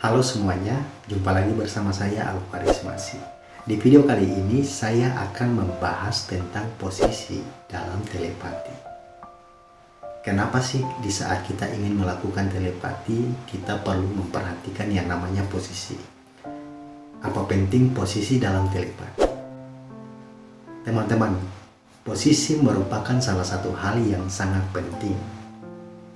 Halo semuanya, jumpa lagi bersama saya Alvaris Masih. Di video kali ini saya akan membahas tentang posisi dalam telepati. Kenapa sih di saat kita ingin melakukan telepati kita perlu memperhatikan yang namanya posisi? Apa penting posisi dalam telepati? Teman-teman, posisi merupakan salah satu hal yang sangat penting.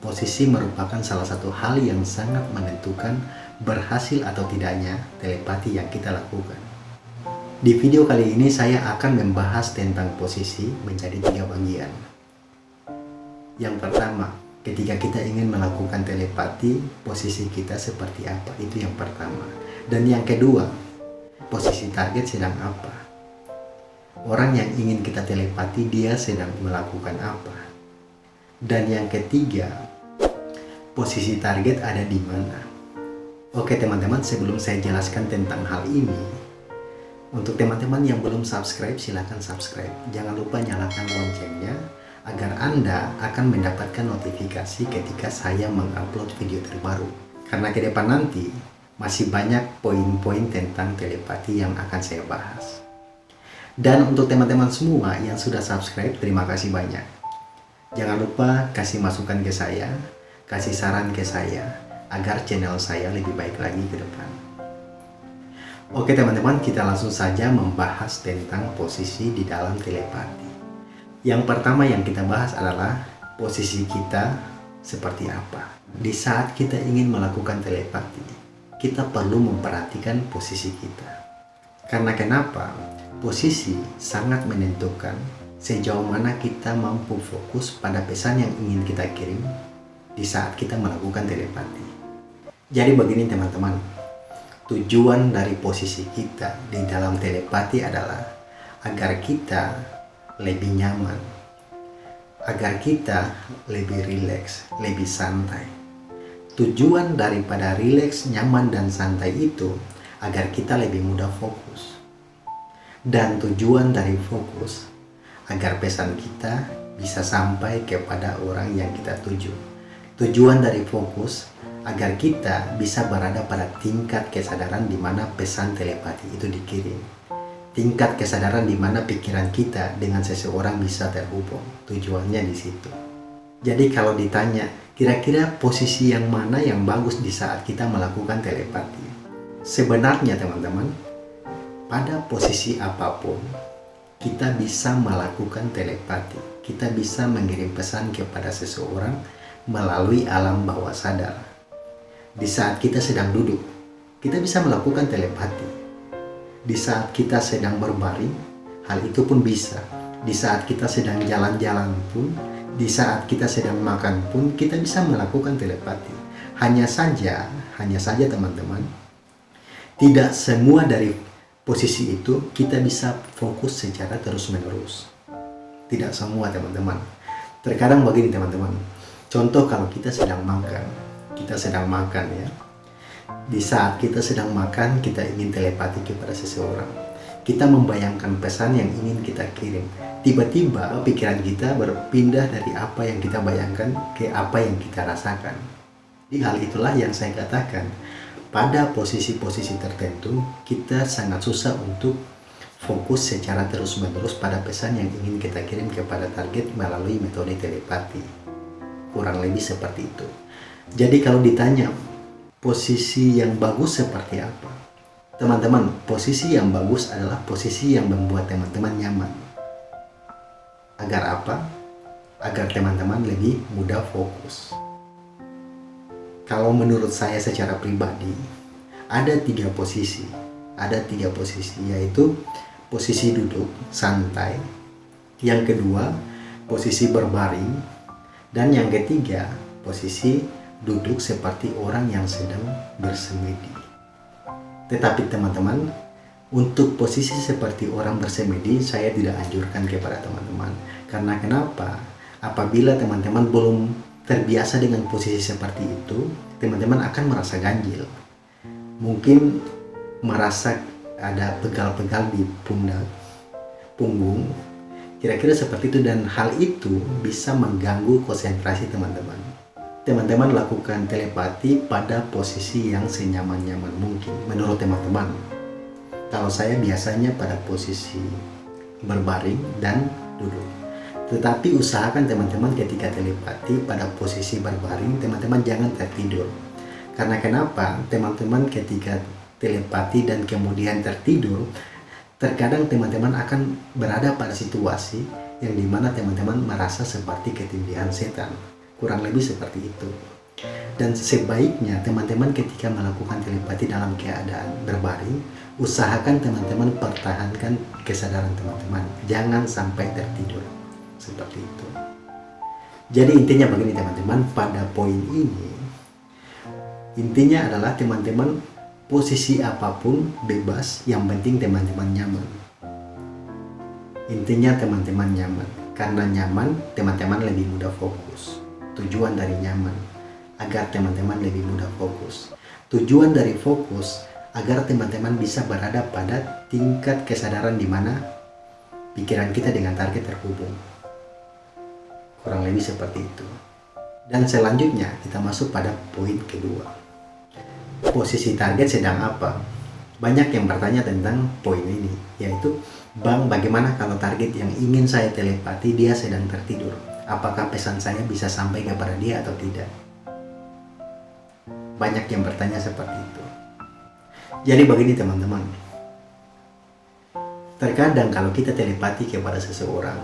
Posisi merupakan salah satu hal yang sangat menentukan berhasil atau tidaknya telepati yang kita lakukan. Di video kali ini saya akan membahas tentang posisi menjadi tiga bagian. Yang pertama, ketika kita ingin melakukan telepati, posisi kita seperti apa? Itu yang pertama. Dan yang kedua, posisi target sedang apa? Orang yang ingin kita telepati, dia sedang melakukan apa? Dan yang ketiga, posisi target ada di mana? Oke teman-teman, sebelum saya jelaskan tentang hal ini, untuk teman-teman yang belum subscribe, silahkan subscribe. Jangan lupa nyalakan loncengnya, agar Anda akan mendapatkan notifikasi ketika saya mengupload video terbaru. Karena ke depan nanti, masih banyak poin-poin tentang telepati yang akan saya bahas. Dan untuk teman-teman semua yang sudah subscribe, terima kasih banyak. Jangan lupa kasih masukan ke saya, kasih saran ke saya, agar channel saya lebih baik lagi ke depan. Oke teman-teman, kita langsung saja membahas tentang posisi di dalam telepati. Yang pertama yang kita bahas adalah posisi kita seperti apa. Di saat kita ingin melakukan telepati, kita perlu memperhatikan posisi kita. Karena kenapa? Posisi sangat menentukan sejauh mana kita mampu fokus pada pesan yang ingin kita kirim di saat kita melakukan telepati. Jadi begini teman-teman, tujuan dari posisi kita di dalam telepati adalah agar kita lebih nyaman, agar kita lebih rileks, lebih santai. Tujuan daripada rileks, nyaman, dan santai itu agar kita lebih mudah fokus. Dan tujuan dari fokus agar pesan kita bisa sampai kepada orang yang kita tuju. Tujuan dari fokus agar kita bisa berada pada tingkat kesadaran di mana pesan telepati itu dikirim. Tingkat kesadaran di mana pikiran kita dengan seseorang bisa terhubung. Tujuannya di situ. Jadi kalau ditanya, kira-kira posisi yang mana yang bagus di saat kita melakukan telepati? Sebenarnya teman-teman, pada posisi apa pun, kita bisa melakukan telepati. Kita bisa mengirim pesan kepada seseorang melalui alam bawah sadar di saat kita sedang duduk, kita bisa melakukan telepati. Di saat kita sedang berbaring, hal itu pun bisa. Di saat kita sedang jalan-jalan pun, di saat kita sedang makan pun, kita bisa melakukan telepati. Hanya saja, hanya saja teman-teman, tidak semua dari posisi itu kita bisa fokus secara terus-menerus. Tidak semua teman-teman. Terkadang begini teman-teman, contoh kalau kita sedang makan, kita sedang makan ya. Di saat kita sedang makan kita ingin telepati kepada seseorang. Kita membayangkan pesan yang ingin kita kirim. Tiba-tiba pikiran kita berpindah dari apa yang kita bayangkan ke apa yang kita rasakan. Di hal itulah yang saya katakan pada posisi-posisi tertentu kita sangat susah untuk fokus secara terus-menerus pada pesan yang ingin kita kirim kepada target melalui metode telepati. Kurang lebih seperti itu jadi kalau ditanya posisi yang bagus seperti apa? Teman-teman, posisi yang bagus adalah posisi yang membuat teman-teman nyaman. Agar apa? Agar teman-teman lebih mudah fokus. Kalau menurut saya secara pribadi, ada tiga posisi. Ada tiga posisi, yaitu posisi duduk, santai. Yang kedua, posisi berbaring. Dan yang ketiga, posisi duduk seperti orang yang sedang bersemedi. Tetapi teman-teman, untuk posisi seperti orang bersemedi, saya tidak anjurkan kepada teman-teman. Karena kenapa? Apabila teman-teman belum terbiasa dengan posisi seperti itu, teman-teman akan merasa ganjil. Mungkin merasa ada pegal-pegal di pundak, punggung, kira-kira seperti itu dan hal itu bisa mengganggu konsentrasi teman-teman teman-teman lakukan telepati pada posisi yang senyaman-nyaman mungkin menurut teman-teman. Kalau saya biasanya pada posisi berbaring dan duduk. Tetapi usahakan teman-teman ketika telepati pada posisi berbaring, teman-teman jangan tertidur. Karena kenapa? Teman-teman ketika telepati dan kemudian tertidur, terkadang teman-teman akan berada pada situasi yang di mana teman-teman merasa seperti ketindihan setan kurang lebih seperti itu. Dan sebaiknya teman-teman ketika melakukan telepati dalam keadaan berbaring usahakan teman-teman pertahankan kesadaran teman-teman. Jangan sampai tertidur. Seperti itu. Jadi intinya begini teman-teman. Pada poin ini intinya adalah teman-teman posisi apa pun bebas yang penting teman-teman nyaman. Intinya teman-teman nyaman. Karena nyaman teman-teman lebih mudah fokus tujuan dari nyaman agar teman-teman lebih mudah fokus. Tujuan dari fokus agar teman-teman bisa berada pada tingkat kesadaran di mana pikiran kita dengan target terhubung. Kurang lebih seperti itu. Dan selanjutnya kita masuk pada poin kedua. Posisi target sedang apa? Banyak yang bertanya tentang poin ini, yaitu Bang, bagaimana kalau target yang ingin saya telepati dia sedang tertidur? Apakah pesan saya bisa sampai kepada dia atau tidak. Banyak yang bertanya seperti itu. Jadi begini teman-teman. Terkadang kalau kita telepati kepada seseorang,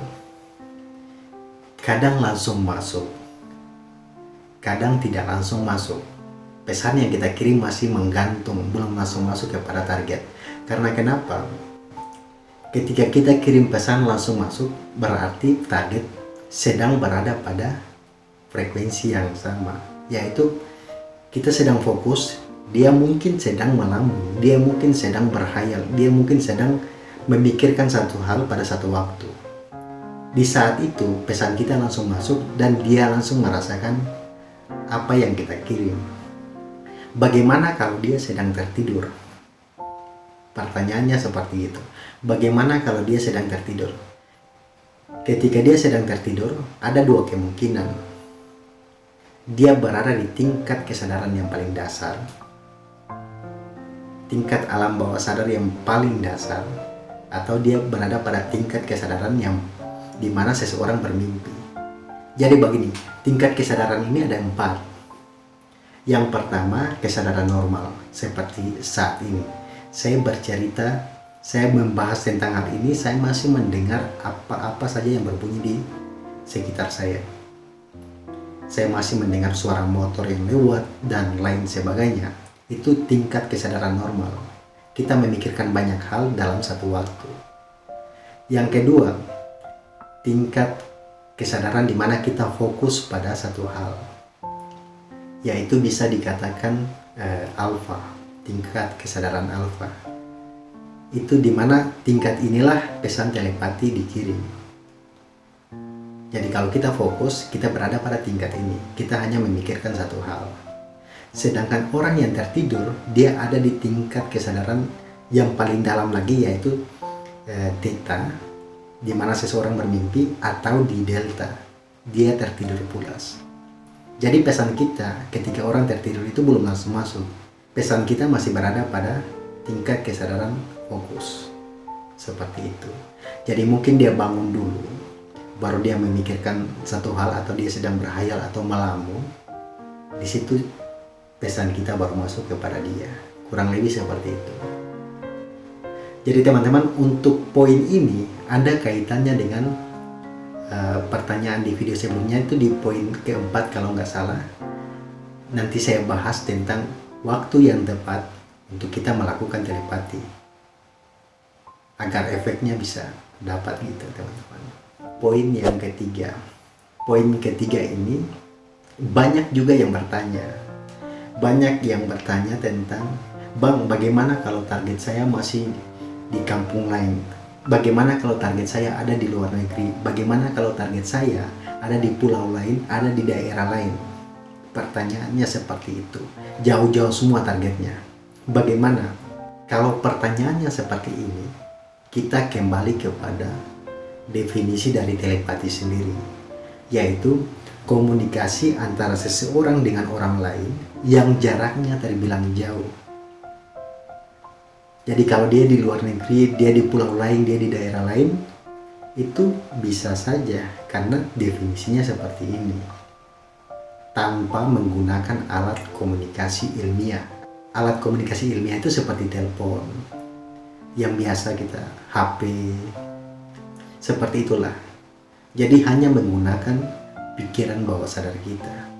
kadang langsung masuk, kadang tidak langsung masuk. Pesan yang kita kirim masih menggantung, belum langsung masuk kepada target. Karena kenapa? Ketika kita kirim pesan langsung masuk, berarti target sedang berada pada frekuensi yang sama yaitu kita sedang fokus dia mungkin sedang melambung dia mungkin sedang berhayal dia mungkin sedang memikirkan satu hal pada satu waktu. Di saat itu pesan kita langsung masuk dan dia langsung merasakan apa yang kita kirim. Bagaimana kalau dia sedang tertidur? Pertanyaannya seperti itu. Bagaimana kalau dia sedang tertidur Ketika dia sedang tertidur, ada dua kemungkinan. Dia berada di tingkat kesadaran yang paling dasar, tingkat alam bawah sadar yang paling dasar, atau dia berada pada tingkat kesadaran yang di mana seseorang bermimpi. Jadi begini, tingkat kesadaran ini ada empat. Yang pertama, kesadaran normal, seperti saat ini. Saya bercerita saya membahas tentang hal ini, saya masih mendengar apa-apa saja yang berbunyi di sekitar saya. Saya masih mendengar suara motor yang lewat dan lain sebagainya. Itu tingkat kesadaran normal. Kita memikirkan banyak hal dalam satu waktu. Yang kedua, tingkat kesadaran di mana kita fokus pada satu hal. Yaitu bisa dikatakan eh, alfa, tingkat kesadaran alfa itu di mana tingkat inilah pesan telepati dikirim. Jadi kalau kita fokus, kita berada pada tingkat ini. Kita hanya memikirkan satu hal. Sedangkan orang yang tertidur, dia ada di tingkat kesadaran yang paling dalam lagi yaitu eh, theta, di mana seseorang bermimpi atau di delta, dia tertidur pulas. Jadi pesan kita ketika orang tertidur itu belum langsung masuk. Pesan kita masih berada pada tingkat kesadaran fokus seperti itu. Jadi mungkin dia bangun dulu baru dia memikirkan satu hal atau dia sedang berhayal atau melamun di situ pesan kita baru masuk kepada dia. Kurang lebih seperti itu. Jadi teman-teman untuk poin ini ada kaitannya dengan uh, pertanyaan di video sebelumnya itu di poin keempat kalau nggak salah. Nanti saya bahas tentang waktu yang tepat untuk kita melakukan telepati agar efeknya bisa dapat gitu teman-teman. Poin yang ketiga. Poin ketiga ini banyak juga yang bertanya. Banyak yang bertanya tentang Bang bagaimana kalau target saya masih di kampung lain? Bagaimana kalau target saya ada di luar negeri? Bagaimana kalau target saya ada di pulau lain ada di daerah lain? Pertanyaannya seperti itu. Jauh-jauh semua targetnya. Bagaimana kalau pertanyaannya seperti ini kita kembali kepada definisi dari telepati sendiri yaitu komunikasi antara seseorang dengan orang lain yang jaraknya terbilang jauh. Jadi kalau dia di luar negeri, dia di pulau lain, dia di daerah lain, itu bisa saja karena definisinya seperti ini. Tanpa menggunakan alat komunikasi ilmiah. Alat komunikasi ilmiah itu seperti telepon, yang biasa kita HP, seperti itulah. Jadi hanya menggunakan pikiran bawah sadar kita.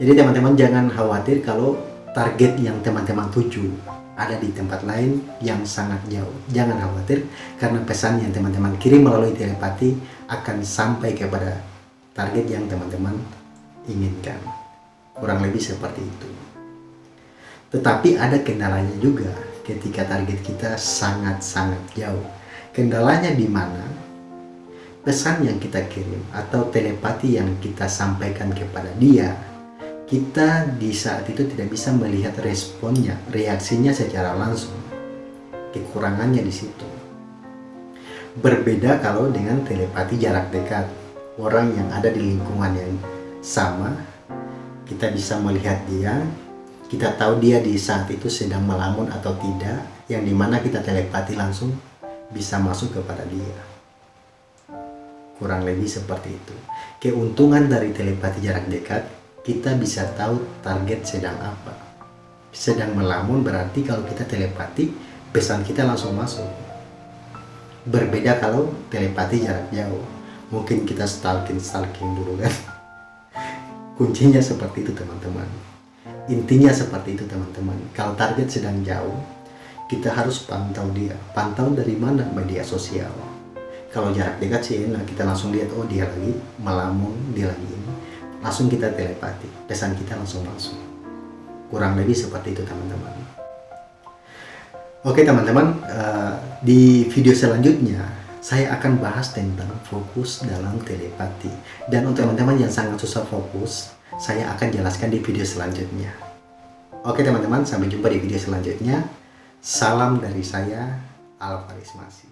Jadi teman-teman jangan khawatir kalau target yang teman-teman tuju ada di tempat lain yang sangat jauh. Jangan khawatir karena pesan yang teman-teman kirim melalui telepati akan sampai kepada target yang teman-teman inginkan. Kurang lebih seperti itu. Tetapi ada kendalanya juga ketika target kita sangat-sangat jauh. Kendalanya di mana? pesan yang kita kirim atau telepati yang kita sampaikan kepada dia kita di saat itu tidak bisa melihat responnya, reaksinya secara langsung. Kekurangannya di situ. Berbeda kalau dengan telepati jarak dekat. Orang yang ada di lingkungan yang sama, kita bisa melihat dia, kita tahu dia di saat itu sedang melamun atau tidak, yang di mana kita telepati langsung bisa masuk kepada dia. Kurang lebih seperti itu. Keuntungan dari telepati jarak dekat kita bisa tahu target sedang apa. Sedang melamun berarti kalau kita telepati pesan kita langsung masuk. Berbeda kalau telepati jarak jauh. Mungkin kita stalking stalking dulu kan. Kuncinya seperti itu teman-teman intinya seperti itu teman-teman. Kalau target sedang jauh kita harus pantau dia. Pantau dari mana media sosial. Kalau jarak dekat sih enak. Kita langsung lihat oh dia lagi melamun dia lagi ini. Langsung kita telepati. Pesan kita langsung masuk. Kurang lebih seperti itu teman-teman. Oke teman-teman uh, di video selanjutnya saya akan bahas tentang fokus dalam telepati. Dan untuk teman-teman yang sangat susah fokus saya akan jelaskan di video selanjutnya. Oke teman-teman sampai jumpa di video selanjutnya. Salam dari saya Alvaris Masih